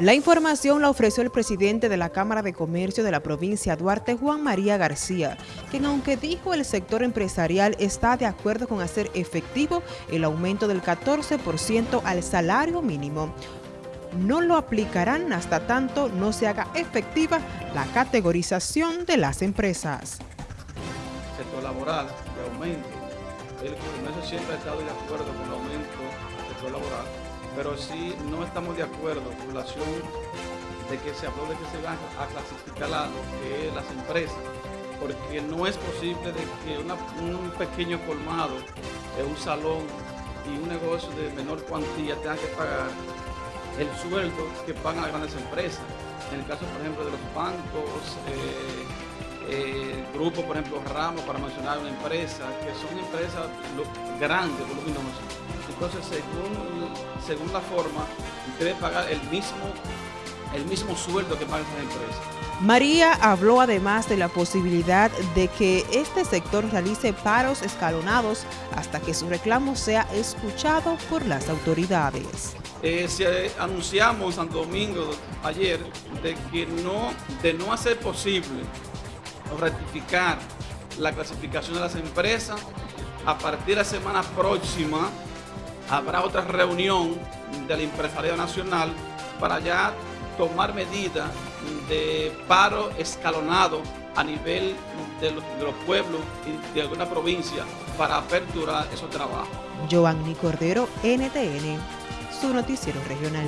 La información la ofreció el presidente de la Cámara de Comercio de la provincia Duarte, Juan María García, quien aunque dijo el sector empresarial está de acuerdo con hacer efectivo el aumento del 14% al salario mínimo, no lo aplicarán hasta tanto no se haga efectiva la categorización de las empresas. sector laboral de aumento, el comercio siempre ha estado de acuerdo con el aumento pero sí no estamos de acuerdo con relación de que se habló de que se van a clasificar la, que las empresas, porque no es posible de que un pequeño colmado, un salón y un negocio de menor cuantía tengan que pagar el sueldo que pagan las grandes empresas. En el caso, por ejemplo, de los bancos, eh, eh, grupos, por ejemplo, Ramos, para mencionar una empresa, que son empresas grandes, voluminosas. Entonces, según, según la forma, debe pagar el mismo, el mismo sueldo que pagan esas empresas. María habló además de la posibilidad de que este sector realice paros escalonados hasta que su reclamo sea escuchado por las autoridades. Eh, se anunciamos en Santo Domingo ayer de que no, de no hacer posible rectificar la clasificación de las empresas, a partir de la semana próxima habrá otra reunión del empresariado nacional para ya tomar medidas de paro escalonado a nivel de los, de los, pueblos y de alguna provincia para aperturar esos trabajos. Giovanni Cordero, NTN, su noticiero regional.